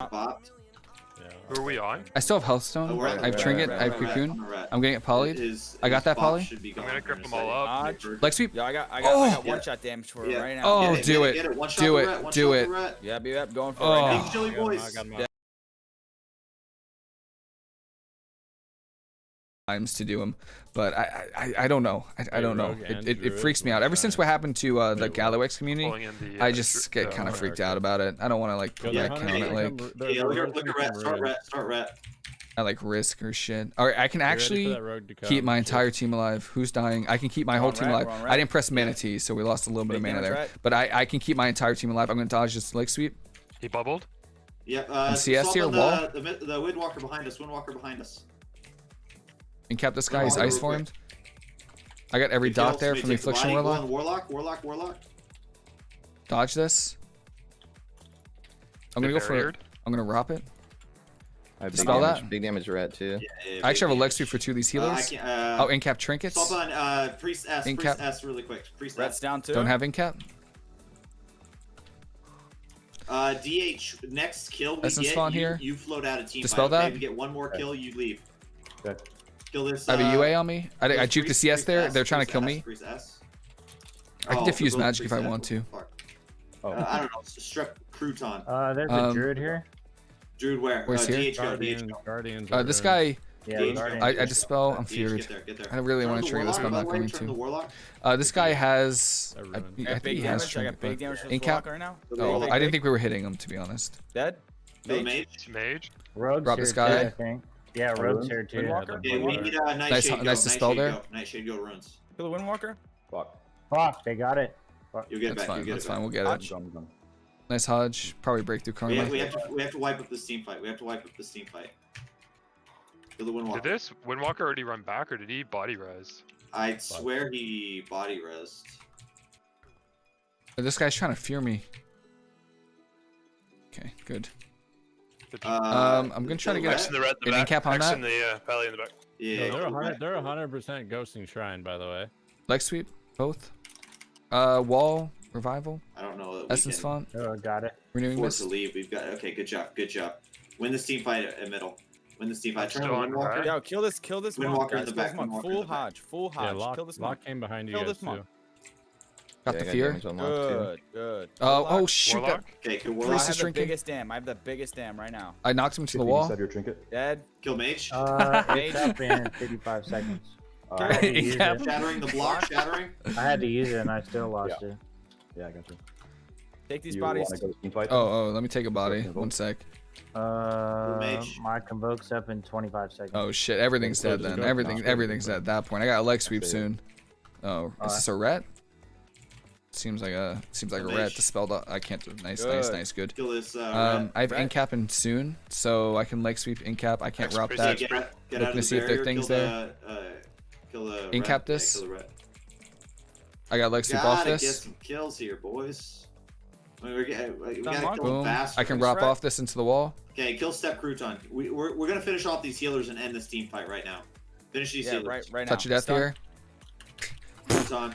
Bopped. Who are we on? I still have Healthstone. Oh, I have red, Trinket. Red, I have Cocoon. I'm getting it polyed. I got that poly. I'm gonna grip them all up. Leg sweep. Yeah, I got, I got, oh. I got one shot damage for yeah. right now. Oh, do it. Do it. Do it. Yeah, be up. Going for oh. it right now. Joey boys. I times to do them. But I I, I don't know. I, I don't know. It, it, it, freaks me out. Ever since what happened to uh, the Galawax community, the, uh, I just get kind of freaked out about it. I don't want to like go yeah, it. Like, yeah, look, at start start. I like risk or shit. All right, I can actually keep my entire team alive. Who's dying? I can keep my whole team alive. I didn't press mana tea, so we lost a little bit of mana there. But I, I can keep my entire team alive. I'm gonna dodge this leg sweep. He bubbled. Yeah. Uh, CS here. Wall. The, the, the windwalker behind us. Windwalker behind us and cap this guy. He's ice formed. I got every dot there from the affliction warlock. Warlock, warlock, warlock. Dodge this. I'm gonna go for it. I'm gonna wrap it. I Dispel damage, that. Big damage rat too. Yeah, yeah, I actually have a Lex for two of these uh, healers. Uh, uh, oh, incap trinkets. Swap on uh, priest S, incap. priest S really quick. Priest Rat's S. down too. Don't have incap. Uh, DH, next kill we Essence get, you, here. you float out of team Dispel fight. Okay, that. we get one more kill, you leave. Okay. Kill this. I have a uh, UA on me. I, I juked the CS there. S, They're trying to kill S, me. S. I can oh, diffuse magic if I want to. Oh. Uh, I don't know. Strep crouton. Uh, there's a um, druid here. Druid where? Where's uh, here? Guardians, uh, this guy. Yeah, DH I, I dispel. I'm feared. Get there, get there. I really want to trigger this, but I'm not going to. Uh, this guy has. I, I, I think he has trinket, but in cap. Right now. Oh, I didn't think we were hitting him to be honest. Dead. Mage. Mage. Rogue. Drop this guy. Yeah, runes. here too. Windwalker? Uh, nice, nice to spell there. Nice Shade go runes. Kill the Windwalker? Fuck. Fuck, they got it. Fuck. You'll get that's back. Fine, get that's fine, back. we'll get Hodge. it. Nice Hodge. Probably breakthrough. Karma. We have, we, have to, we have to wipe up this team fight. We have to wipe up this team fight. Kill the Windwalker. Did this Windwalker already run back or did he body res? I swear he body res. This guy's trying to fear me. Okay, good. Um, um uh, I'm gonna try to get in the red in the back. cap on X that. in the uh, pally in the back. Yeah, no, they're 100 percent ghosting shrine by the way. Leg sweep, both. Uh, wall revival. I don't know. Essence font. Oh, got it. Renewing force to leave. We've got. Okay, good job. Good job. Win this team fight at middle. Win this team fight. Turn on Windwalker. Yo, kill this. Kill this. Windwalker in the back. Full Hodge. Full Hodge. Yeah, Lock, kill this. Lock came behind you. Kill this too. Got yeah, the fear. Good, good. Uh, oh shoot! Warlock? That... Okay, Warlock. I have the drinking. biggest dam. I have the biggest dam right now. I knocked him to the wall. Your trinket. Dead. Kill mage. Uh, mage. up in 55 seconds. Uh, yeah. Shattering the block. Shattering. I had to use it and I still lost yeah. it. Yeah, I got you. Take these you bodies. Oh, oh, let me take a body. One sec. Uh, my convoke's up in 25 seconds. Oh shit! Everything's dead then. Everything, everything's at that point. I got a leg sweep soon. Oh, is this a ret? Seems like a seems like a rat to spell the. I can't. do Nice, good. nice, nice, good. This, uh, um, I have rat. incap in soon, so I can leg sweep incap. I can't rob that. Get, get Looking to see if there are things there. The, uh, kill the incap this. Yeah, I got leg sweep off this. Some kills here, boys. I can wrap off this into the wall. Okay, kill step crouton. We, we're, we're gonna finish off these healers and end this team fight right now. Finish these yeah, healers. Right, right now. Touch your death here. Crouton.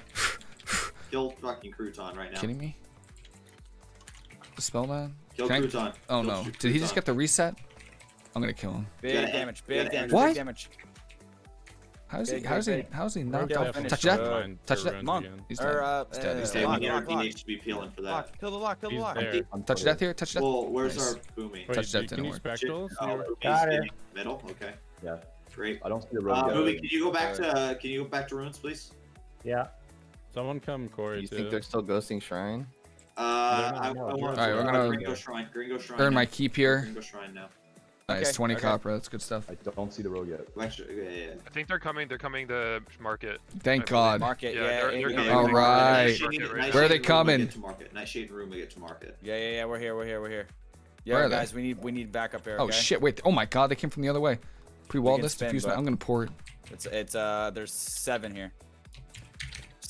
Kill fucking Crouton right now. Kidding me? Spellman? Kill Can Crouton. I... Oh kill no. Did he just get the reset? I'm gonna kill him. Big damage, big damage, what? big damage. How's he, how's he, how's he knocked off? Touch that, touch that. Monk. He's dead. Or, uh, he's dead. Uh, he's dead. Lock, lock, lock. He needs to be peeling for that. Lock, kill the lock, kill the lock. Um, touch death here, touch death. Well, where's nice. our boomy? Touch death didn't work. Oh, Got it. Middle, okay. Yeah. Great. I don't see the road. Uh, Booming, uh, can you go back to, can you go back to ruins, please? Yeah. Someone come, Corey. Do you too. think they're still ghosting Shrine? Uh, I, I want All right, we're uh, gonna Gringo Shrine. Gringo Shrine. Earn now. my keep here. Gringo Shrine now. Nice, okay. 20 okay. copper. That's good stuff. I don't see the road yet. Actually, yeah, yeah. I think they're coming. They're coming to market. Thank God. Market. Yeah. yeah they're, they're. All right. right. Where are they coming? Get to market. Nice shade room. We get to market. Yeah, yeah, yeah. We're here. We're here. We're here. Yeah, guys. We need we need backup air. Oh, okay? Oh shit! Wait. Oh my God! They came from the other way. Pre-wall this. Diffuse. I'm gonna pour it. It's it's uh. There's seven here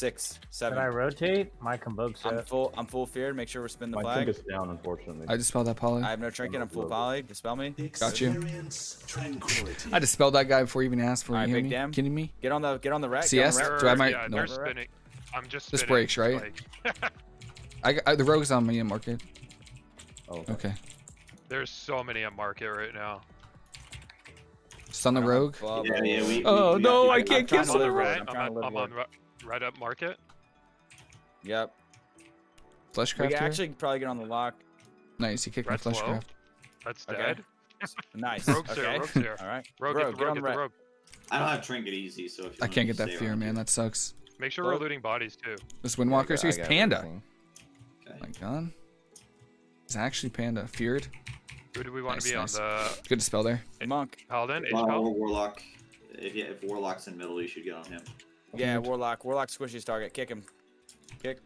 six, seven. Can I rotate? My convoke's I'm full. I'm full feared. Make sure we're spinning the My flag. My down, unfortunately. I dispelled that poly. I have no trinket. I'm, full poly. Dispel me. Got you. I dispelled that guy before you even asked for All right, me. Kidding me? Get on the get on the rack. CS. Do I might? Yeah, no. They're spinning. I'm just. This spinning. breaks right. I, I, the rogue's on me in market. Oh. Okay. okay. There's so many in market right now. Stun the rogue. Yeah, yeah, we, oh we, we no, I can't kill the rogue. I'm, I'm, I'm, on, right up market. Yep. We Fleshcraft can here. actually probably get on the lock. Nice. He kicked my Red's low. fleshcraft. That's Okay. dead. Nice. Rogue's okay. here. Rogue's here. All right. Rogue, Rogue, get the rogue, on get the the rogue. I don't have trinket easy, so if you I can't get that fear, man. you- That sucks. Make sure Rogue. we're looting bodies too. This Windwalker's here's Panda. everything. Okay. My god. It's actually Panda. Feared. Who do we want Nice, to be nice. on? The Good to spell there. Monk. Paladin? Well, H-Pal? Warlock. If, yeah, if Warlock's in middle, you should get on him. Yeah, Warlock. Warlock squishes target. Kick him. Kick.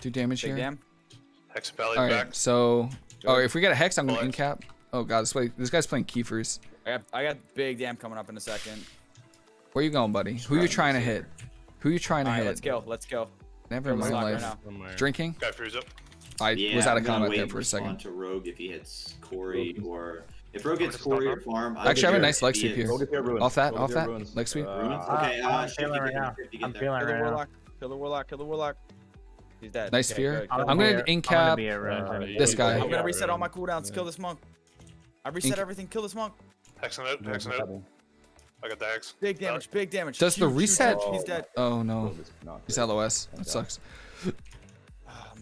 Do damage Big here. damn. Hex belly All back. right. So, oh, if we get a hex, I'm gonna Bullet. in cap. Oh god, this way. This guy's playing Kiefers. I got I got big damn coming up in a second. Where you going, buddy? Who you trying to hit? Who you trying to All right, hit? let's go. Let's go. Never in Let's my lock right life. Drinking? Guy freeze up. I Yeah, was out of combat there for a second. to Rogue if he hits Corey Rogue. or if Rogue hits to stop Corey now? or Farm. Actually, I have a nice leg sweep here. Rogue is here, ruins. Off that, off that. Leg sweep. Uh, Ruins? Uh, Okay, uh, I'm shift feeling right now. shift to get I'm there. feeling right now. Kill the Warlock. Kill the Warlock. He's dead. Nice Okay, fear. good, I'm. I'm gonna a- in I'm gonna cap be a ruins uh, this guy. I'm gonna reset all my ruins. cooldowns. Yeah. Kill this monk. I reset Inc- everything. Kill this monk. Hexing it. Hexing it. I got the hex. Big damage. Big damage. Does the Huge, huge reset- damage. He's dead. Oh no. Rogue He's. LOS. That sucks. Oh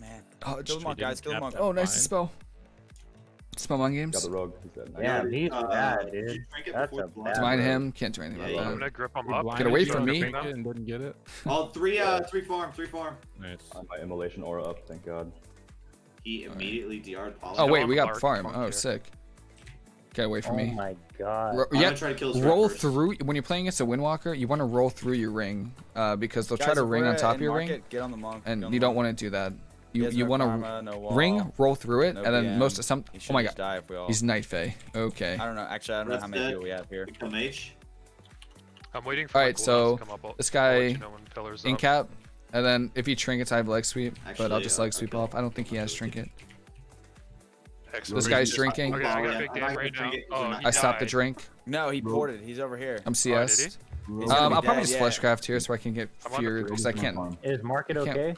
man. Oh, Kill just, the monk, guys. Kill the monk. oh nice spell. Spell mind Got games. the rogue. He's dead. Yeah, he's Uh, bad, dude. drink That's a the blind? bad Divine rogue. him. Can't do anything Yeah, about yeah. I'm gonna grip him You up. blinded away from me. Trinket and didn't get it. Oh, three, uh, three farm, three farm. Nice. Uh, My immolation aura up, thank god. He immediately DR'd Paladin. Oh wait, we got farm. Oh sick. Get away from me. Oh my god. Ro- I'm yeah, gonna try to kill this roll first. through when you're playing against a windwalker. You want to roll through your ring, uh, because they'll try to ring on top of your ring, market, Get on the monk. and you don't want to do that. He You you want to no ring, roll through it, no and then BM. most of some. Oh my just god, die if we all. he's Night Fae. Okay. I don't know. Actually, I don't know how many dead. people we have here. Become H. I'm waiting for Alright, cooldowns so to come up. I'll- this guy you know when pillars In up. cap, and then if he trinkets, I have leg sweep, but I'll just leg sweep okay. off. I don't think he has trinket. Hex This guy's drinking. Okay, I got Yeah, a big I'm dam not right gonna now. drink it 'cause Oh, I'm not- he I stopped the drink. No, he ported. He's over here. I'm Oh, CS. did um, I'll probably just yeah. fleshcraft here so I can get I'm on the feared because I can't Is market Can't- okay?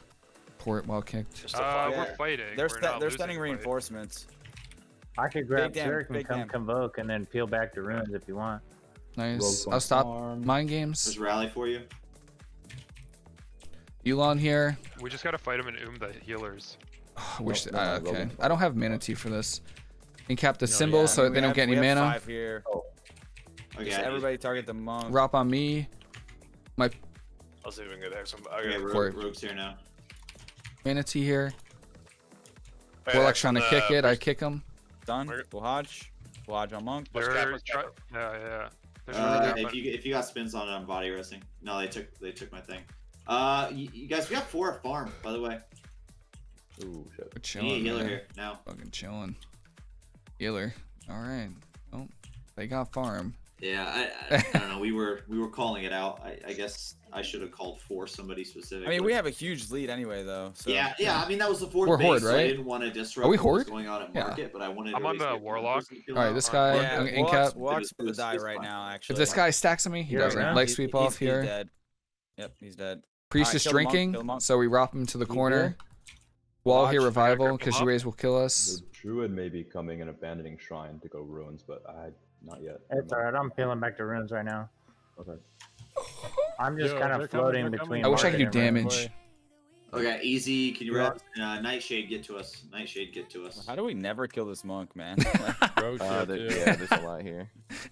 Port while kicked. Uh. Yeah. we're fighting. They're we're st- they're losing stunning fight. reinforcements. I could grab dam, Turk and come dam. convoke and then peel back the ruins if you want. Nice. I'll stop farm. mind games. There's rally for you. Elon here. We just gotta fight him and oom the healers. Which no, no, uh, Rogue okay. on I don't have mana tea for this. Incap the No, symbols yeah. so I that mean, they we don't get any we have mana. Five here. Okay, Just I just- everybody target the monk. Rop on me. My. I'll see if we can get hex. him. I Okay, got Rogue, Court. Rogue's here now. Mana tea here. I got Warlock's trying to the kick it. I kick him. Done. Market. Buhaj. Buhaj on monk. Let's They're let's try- cap yeah, yeah. Uh, if you if you got spins on it, I'm body resting. No, they took they took my thing. Uh, you, you guys, we got four at farm, by the way. Ooh, shit. We're We need a chilling. healer man. here now. Fucking chilling. Healer. All right. Oh, they got farm. Yeah, I, I, I don't know. We were we were calling it out. I, I guess I should have called for somebody specific. I mean, we have a huge lead anyway, though. So. Yeah, yeah. I mean, that was the fourth We're base, Horde, so I right? didn't want to disrupt Are we what Horde? was going on at Yeah. market, but I wanted. I'm to on the Warlock. All right, this guy- Yeah, in- in Warlock's, cap. Warlock's It gonna die it's right now. Actually. If this guy stacks on me, he You're doesn't. right. Leg sweep he's- off he's here. dead. Yep, he's dead. Priest Alright, is kill the monk, drinking, monk. so we rop him to the corner. Wall Watch, here revival because up. you raise will kill us. The druid may be coming and abandoning shrine to go ruins, but I not yet. It's alright. I'm peeling back the ruins right now. Okay. I'm just Yo, kind of floating they're between. I wish I could do market and ruins. damage. Okay, easy. Can you Yeah. wrap? Uh, Nightshade, get to us. Nightshade, get to us. How do we never kill this monk, man? Rogue Uh, there, yeah, there's a lot here.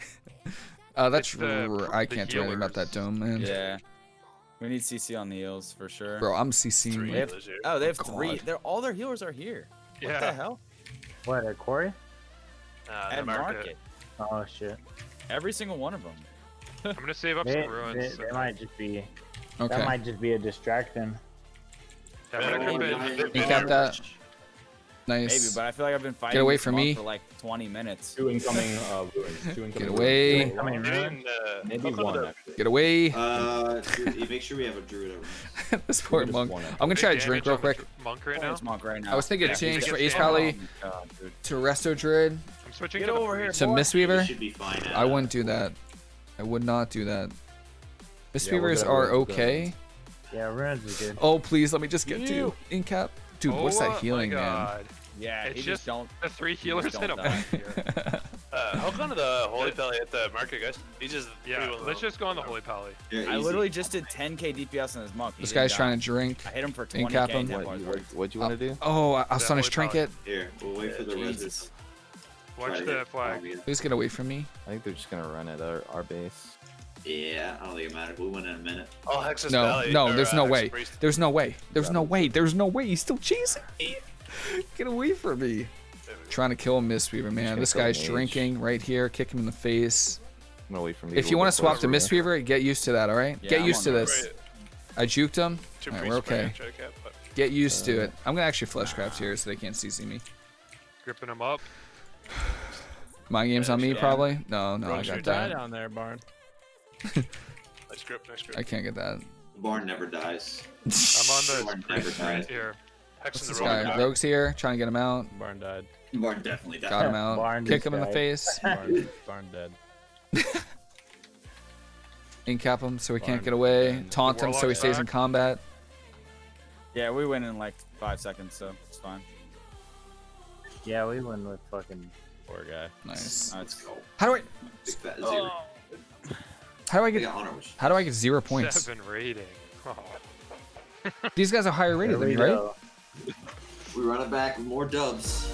Uh, that's It's the- r- I the can't do anything about that healers. dome, man. yeah. We need CC on the heals for sure. Bro, I'm Three CCing. have- Oh, they have God. three. They're all their healers are here. What the hell? What at Quarry? Uh, the At market. market. Oh shit. Every single one of them. I'm gonna save up They, some ruins. they, they might just be. Okay. That might just be a distraction. Yeah, I'm gonna Oh, grip yeah. It. You You got that? Maybe, but I feel like I've been fighting Get away from me. for like 20 minutes. Two incoming uh, ruins. Two incoming Get away. Maybe Coming one. ruins. uh, Maybe look one actually. Get away. Uh, Druid- make sure we have a druid over. this poor Just monk. one. I'm gonna try to drink real quick Monk right Oh, now. it's monk right now. I was thinking Yeah, change he for gets Ace damage. Pally Oh my God, dude. to Resto Druid I'm switching Get to over here, to boy. We Mistweaver. should be fine. At, I wouldn't do that. I would not do that. we're Mistweavers gonna- are okay. Yeah, ruins is good. Oh please, let me just get to You. Incap. Dude, what's Oh that healing, my man? Yeah, It's he just- just don't. The three You just healers in a don't die. monk here. Uh, how come the Holy Pally at the market, guys? He just Yeah, let's known. just go on the Holy Pally. Yeah, I literally just did 10k DPS on his monk. He This guy's die. trying to drink. I hit him for In 20k cap him. What, you, what, what'd you want to do? Oh, I'll That stun his Holy trinket. Here, we'll wait for the Jesus. Watch Try the flag. Fabio. Please get away from me. I think they're just gonna run at our, our base. Yeah, I don't think it matters. We win in a minute. Oh, Hexus No, Valley. no, or, there's uh, no Hexus way. Priest. There's no way. There's no way. There's no way. He's still chasing me. Get away from me. There we go. Trying to kill Mistweaver, man. This guy's Mage. drinking right here. Kick him in the face. I'm gonna wait for me. If you want to swap to Mistweaver, get used to that, all right? Yeah, Get I'm used to this. Right, I juked him. Two Alright, we're okay. gonna try to cap, but- Get used to Uh, it. I'm gonna actually fleshcraft here so they can't CC me. Gripping him up. My game's on me, Yeah. probably. No, no, Wrong I shoot. got Die that. down there, Barn. Nice grip, nice grip. I can't get that. The barn never dies. I'm on the Barn never dies. here. Hex in This the road. guy, Rogue's here, trying to get him out. Barn died. Barn definitely dies. Got him out. Barn Kick just him in the face. Barn, barn dead. Incap him so he can't get away. dead. Taunt him so he Warlock's stays in combat. Yeah, we win in like five seconds, so it's fine. Yeah, we win with fucking. Poor guy. Nice. Let's go. How do I? Oh. Big fat zero. How do I I get? got honor wish. How do I get zero points? Seven rating. Oh. These guys are higher rated There than me, right? We run it back with more dubs.